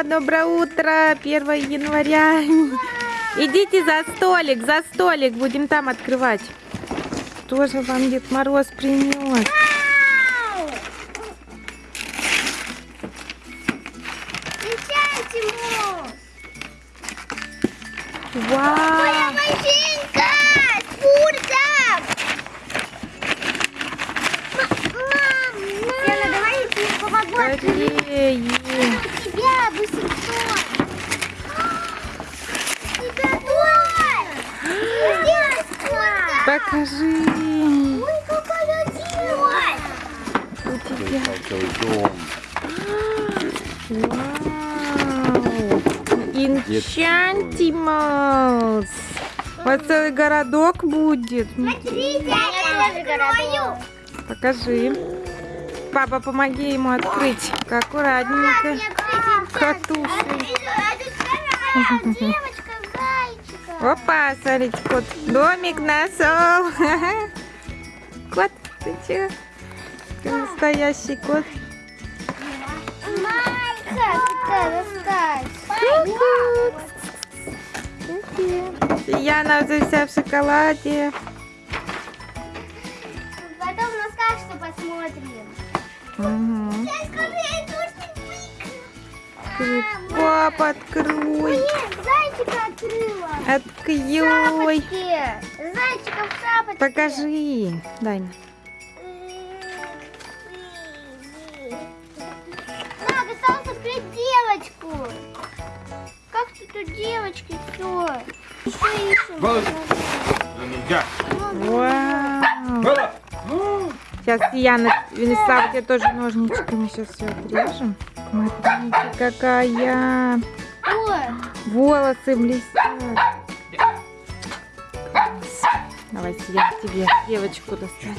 Ура! Доброе утро! 1 января. Идите за столик, за столик. Будем там открывать. Что же вам Дед Мороз принес? Вау! машинка! Я тебе помогу открыть. Скорее! Сделай спуртак. Покажи! У тебя. Целый дом. Вау! Инчантималс! Вот целый городок будет. Смотрите, я тоже городок. Покажи. Папа, помоги ему открыть. Аккуратненько. Зайчика. Опа, смотрите, кот. Домик нашел. Кот, ты че? Ты настоящий кот. Яна уже вся в шоколаде. Потом на сказку посмотрим. Угу. Тоже Папа, открой. Нет, зайчика открыла. Открой. Зайчика в шапочке. Покажи. Дай мне. Надо осталось открыть девочку. Как тут у девочки все? Еще ищем. Нельзя. Вау. Сейчас Яна, Венеслав, тебе тоже ножничками сейчас все отрежем. Смотрите, какая. Волосы блестят. Давай я тебе девочку достану.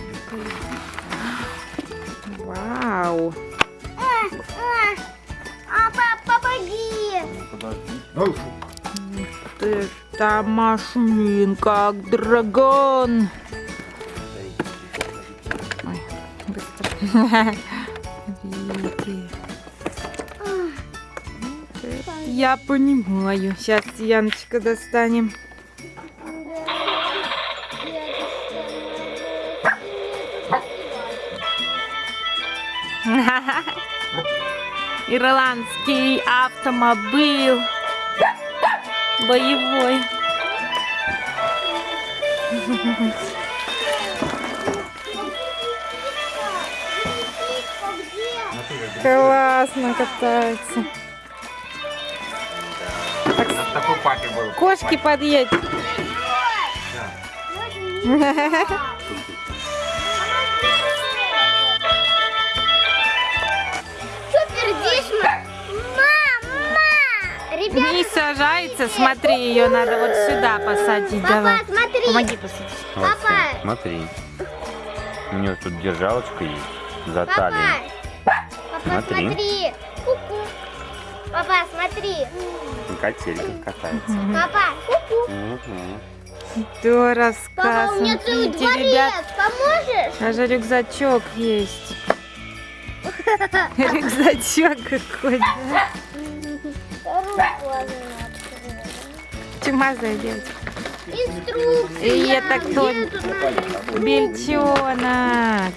Вау. а, а, а, пап, помоги. Подожди. Вот Это машинка, как дракон. Ой, быстро. Я понимаю. Сейчас Яночка достанем. Ирландский автомобиль. Боевой. Классно катается. Кошки подъедь. Супер, здесь Мама! Ребята, Не сажается, смотри, ее надо вот сюда посадить. папа, Давай. смотри. Помоги посадить. Вот, Папа. смотри. У нее тут держалочка есть за Папа, талией. папа, Смотри. смотри. Ку-ку. Папа, смотри. И качелька катается. Папа, ку-ку. Мгм. Да, рассказ. Папа, у меня целый дворец. ребят, Поможешь? даже рюкзачок есть. Рюкзачок какой, да? Чумазая девочка. Инструкция. И это кто? Бельчонок.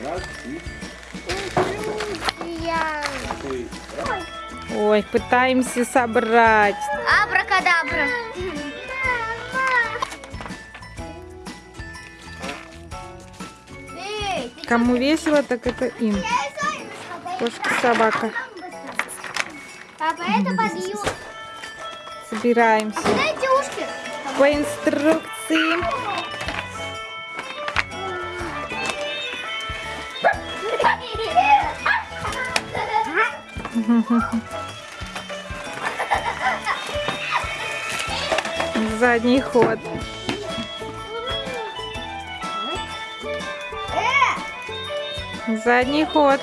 Ой, пытаемся собрать. Абракадабра. Кому весело, так это им. Кошка, собака. Папа, это подъем. Собираемся. Ушки. По инструкции. Задний ход. Задний ход.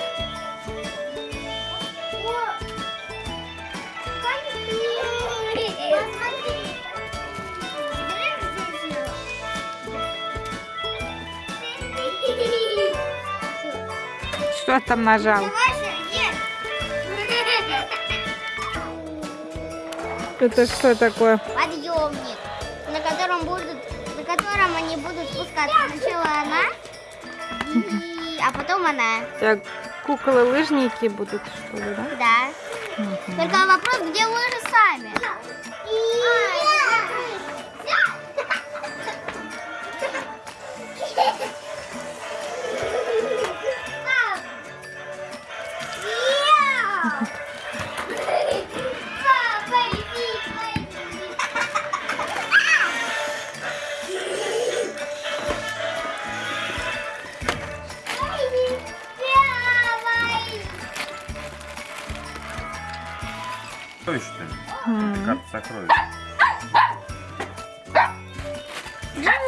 Что там нажал? Это что такое? подъемник, котором будут, на котором они будут спускаться. Сначала она, и, а потом она. Так, куклы-лыжники будут, что ли, да? Да. Мгм. Только вопрос, где лыжи сами? Сокровище Сокровищ.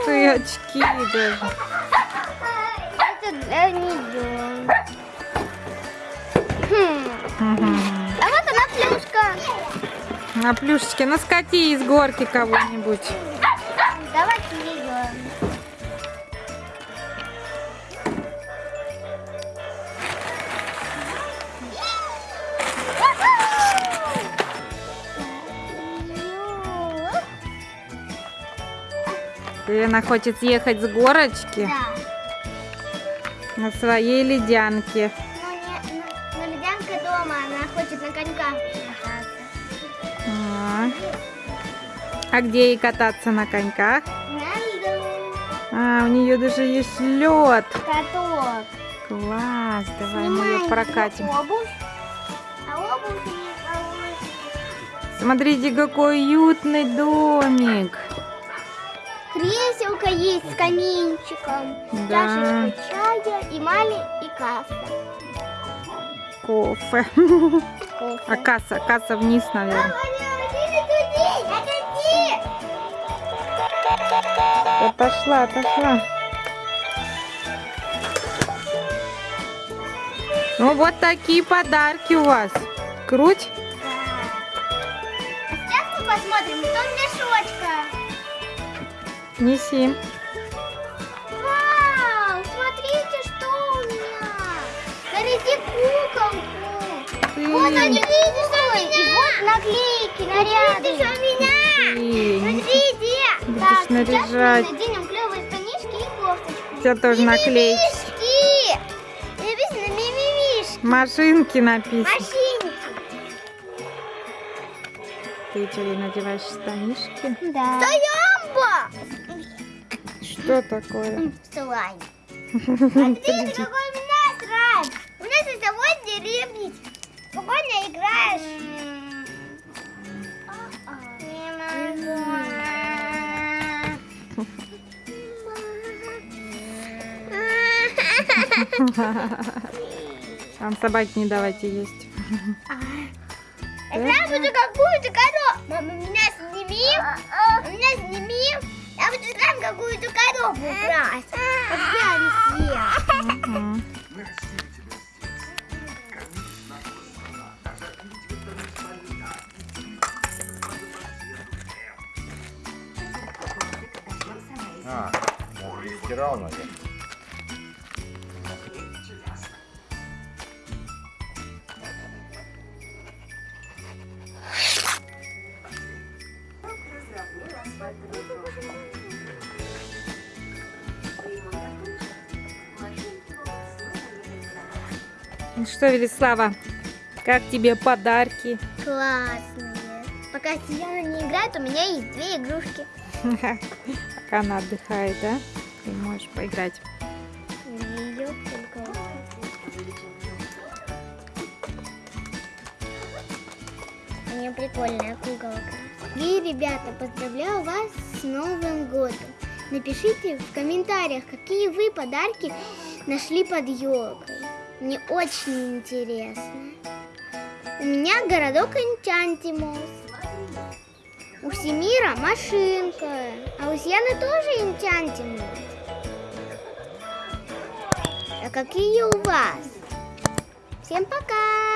Ты очки даже. Это для нее. Хм. А вот она плюшка. На плюшечке, ну скати из горки кого-нибудь. Давайте ее. Она хочет съехать с горочки Да. на своей ледянке. Но, не, дома, она хочет на коньках кататься. А. А где ей кататься на коньках? На льду. А, у нее даже есть лед. Каток. Класс, давай мы Снимаем ее прокатим. обувь. А обувь. Смотрите, какой уютный домик. Креселка есть с каминчиком, Да. чашечка чая и мали и касса. Кофе. Кофе. А касса, касса вниз, наверное. Да пошла, пошла. Ну вот такие подарки у вас. Круть. Сейчас мы посмотрим. Неси. Вау, смотрите, что у меня. Смотрите куколку. Ты, Вот они, что у меня? И вот наклейки, наряды. Что у меня. ты. Смотрите. Будешь Так, сейчас мы наряжать. наденем клевые штанишки и кофточку. У тебя тоже наклейки. Мимимишки. Написано мимимишки. Машинки написано. Машинки. Ты ей надеваешь штанишки? Да. Стоямба. Что такое? Слайм. Смотрите, какой у меня слайм. У нас с тобой деревнить. Спокойно играешь. Не могу. Там собаки не давайте есть. Я буду какую-то коробку. Какую-то коробку брать. Как я висела. Мгм. А, даже и стирал, наверное. Ну что, Велислава, как тебе подарки? Классные. Пока Сияна не играет, у меня есть две игрушки. Пока она отдыхает, да? Ты можешь поиграть. У нее прикольная куколка. И, ребята, поздравляю вас с Новым годом. Напишите в комментариях, какие вы подарки нашли под елкой. Мне очень интересно. У меня городок Энчантимус. У Семира машинка. А у Сьяны тоже Энчантимус. А какие у вас? Всем пока!